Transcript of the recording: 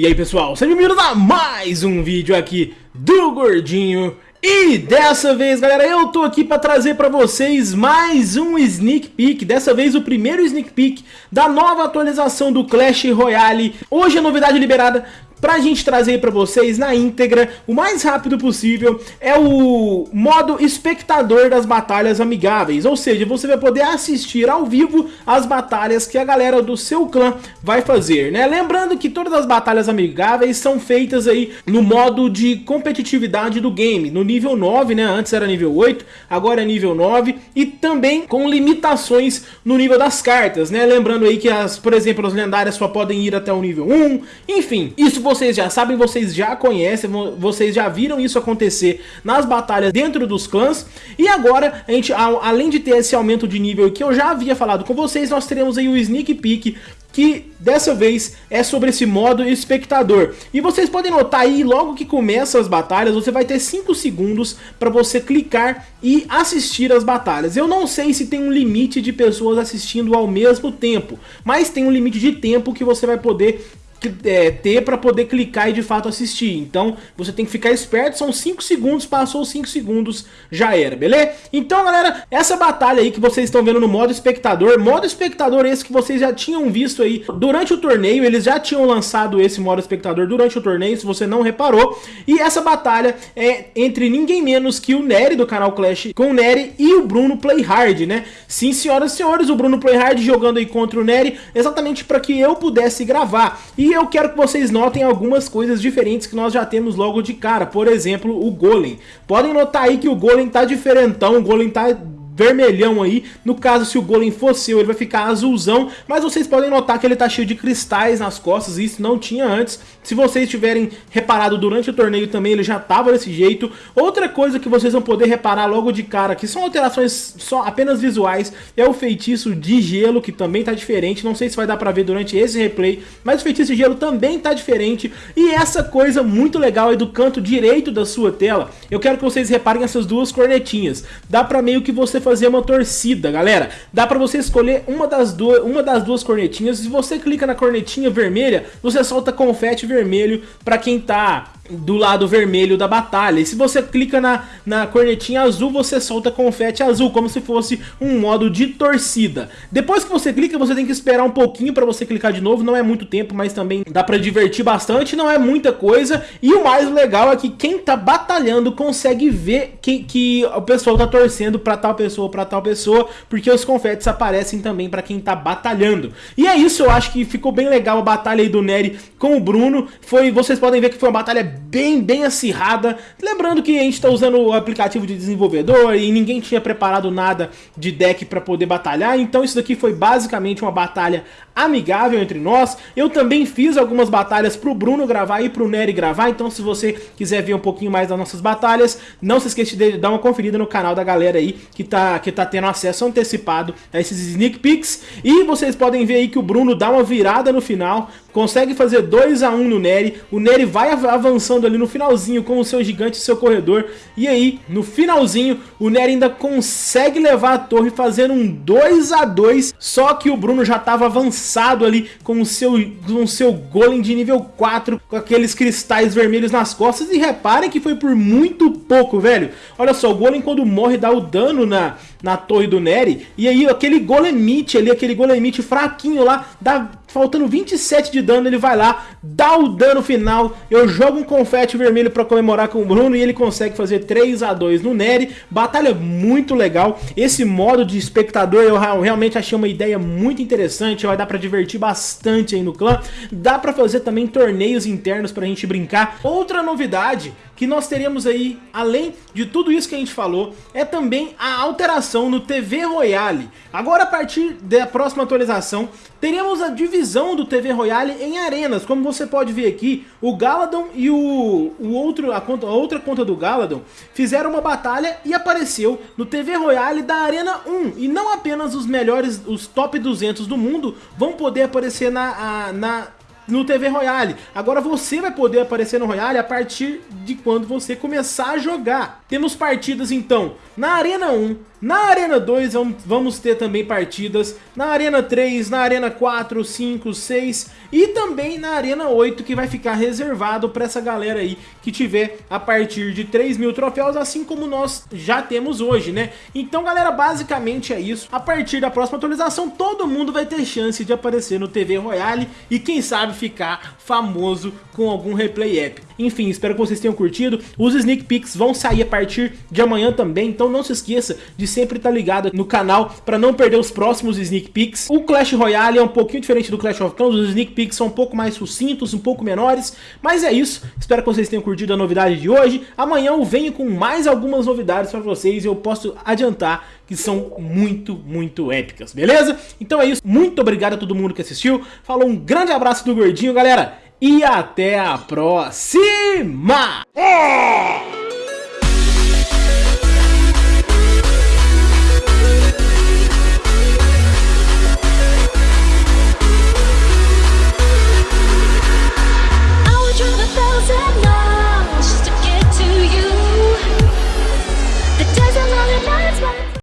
E aí pessoal, sejam bem-vindos a mais um vídeo aqui do Gordinho. E dessa vez galera, eu tô aqui pra trazer pra vocês mais um sneak peek. Dessa vez o primeiro sneak peek da nova atualização do Clash Royale. Hoje a novidade liberada pra gente trazer pra vocês na íntegra, o mais rápido possível, é o modo espectador das batalhas amigáveis, ou seja, você vai poder assistir ao vivo as batalhas que a galera do seu clã vai fazer, né? Lembrando que todas as batalhas amigáveis são feitas aí no modo de competitividade do game, no nível 9, né? Antes era nível 8, agora é nível 9, e também com limitações no nível das cartas, né? Lembrando aí que, as, por exemplo, as lendárias só podem ir até o nível 1, enfim, isso vocês já sabem, vocês já conhecem, vocês já viram isso acontecer nas batalhas dentro dos clãs. E agora, a gente, além de ter esse aumento de nível que eu já havia falado com vocês, nós teremos aí o Sneak Peek que dessa vez é sobre esse modo espectador. E vocês podem notar aí, logo que começa as batalhas, você vai ter 5 segundos para você clicar e assistir as batalhas. Eu não sei se tem um limite de pessoas assistindo ao mesmo tempo, mas tem um limite de tempo que você vai poder é, ter para poder clicar e de fato assistir. Então você tem que ficar esperto, são 5 segundos, passou 5 segundos, já era, beleza? Então galera, essa batalha aí que vocês estão vendo no modo espectador, modo espectador esse que vocês já tinham visto aí durante o torneio, eles já tinham lançado esse modo espectador durante o torneio, se você não reparou, e essa batalha é entre ninguém menos que o Nery do canal Clash com o Nery e o Bruno Playhard, né? Sim, senhoras e senhores, o Bruno Playhard jogando aí contra o Nery, exatamente para que eu pudesse gravar. E e eu quero que vocês notem algumas coisas diferentes que nós já temos logo de cara. Por exemplo, o Golem. Podem notar aí que o Golem tá diferentão, o Golem tá vermelhão aí. No caso, se o golem for seu, ele vai ficar azulzão. Mas vocês podem notar que ele tá cheio de cristais nas costas. Isso não tinha antes. Se vocês tiverem reparado durante o torneio também, ele já tava desse jeito. Outra coisa que vocês vão poder reparar logo de cara, que são alterações só apenas visuais, é o feitiço de gelo, que também tá diferente. Não sei se vai dar pra ver durante esse replay, mas o feitiço de gelo também tá diferente. E essa coisa muito legal aí do canto direito da sua tela, eu quero que vocês reparem essas duas cornetinhas. Dá pra meio que você fazer fazer uma torcida, galera. Dá pra você escolher uma das, duas, uma das duas cornetinhas. Se você clica na cornetinha vermelha, você solta confete vermelho pra quem tá do lado vermelho da batalha. E se você clica na, na cornetinha azul, você solta confete azul, como se fosse um modo de torcida. Depois que você clica, você tem que esperar um pouquinho para você clicar de novo. Não é muito tempo, mas também dá para divertir bastante. Não é muita coisa. E o mais legal é que quem tá batalhando consegue ver que, que o pessoal tá torcendo para tal pessoa, para tal pessoa, porque os confetes aparecem também para quem tá batalhando. E é isso, eu acho que ficou bem legal a batalha aí do Nery com o Bruno. Foi, vocês podem ver que foi uma batalha bem, bem acirrada. Lembrando que a gente está usando o aplicativo de desenvolvedor e ninguém tinha preparado nada de deck para poder batalhar, então isso daqui foi basicamente uma batalha amigável entre nós. Eu também fiz algumas batalhas pro Bruno gravar e pro Nery gravar, então se você quiser ver um pouquinho mais das nossas batalhas, não se esqueça de dar uma conferida no canal da galera aí que tá, que tá tendo acesso antecipado a esses sneak peeks. E vocês podem ver aí que o Bruno dá uma virada no final, consegue fazer 2 a 1 no Nery, o Nery vai avançando ali no finalzinho com o seu gigante e seu corredor, e aí no finalzinho o Nery ainda consegue levar a torre fazendo um 2 a 2 só que o Bruno já estava ali com o seu, com o seu golem de nível 4, com aqueles cristais vermelhos nas costas, e reparem que foi por muito pouco, velho. Olha só, o golem quando morre dá o dano na, na torre do Nery, e aí aquele golemite ali, aquele golemite fraquinho lá, dá faltando 27 de dano, ele vai lá, dá o dano final, eu jogo um confete vermelho para comemorar com o Bruno e ele consegue fazer 3 a 2 no Nery, batalha muito legal, esse modo de espectador eu realmente achei uma ideia muito interessante, vai dar para divertir bastante aí no clã, dá para fazer também torneios internos pra gente brincar. Outra novidade que nós teremos aí, além de tudo isso que a gente falou, é também a alteração no TV Royale. Agora a partir da próxima atualização, teremos a divisão do TV Royale em arenas, como você pode ver aqui, o Galadon e o, o outro, a, conta, a outra conta do Galadon fizeram uma batalha e apareceu no TV Royale da Arena 1, e não apenas os melhores, os top 200 do mundo vão poder aparecer na, a, na no TV Royale. Agora você vai poder aparecer no Royale a partir de quando você começar a jogar. Temos partidas então na Arena 1, Na Arena 2 vamos ter também partidas na Arena 3, na Arena 4, 5, 6 e também na Arena 8 que vai ficar reservado para essa galera aí que tiver a partir de 3 mil troféus, assim como nós já temos hoje, né? Então galera, basicamente é isso. A partir da próxima atualização todo mundo vai ter chance de aparecer no TV Royale e quem sabe ficar famoso com algum replay épico. Enfim, espero que vocês tenham curtido. Os sneak peeks vão sair a partir de amanhã também, então não se esqueça de sempre estar ligado no canal para não perder os próximos sneak peeks. O Clash Royale é um pouquinho diferente do Clash of Clans, os sneak peeks são um pouco mais sucintos, um pouco menores, mas é isso. Espero que vocês tenham curtido a novidade de hoje. Amanhã eu venho com mais algumas novidades para vocês e eu posso adiantar que são muito, muito épicas, beleza? Então é isso, muito obrigado a todo mundo que assistiu, falou um grande abraço do Gordinho, galera, e até a próxima! thousand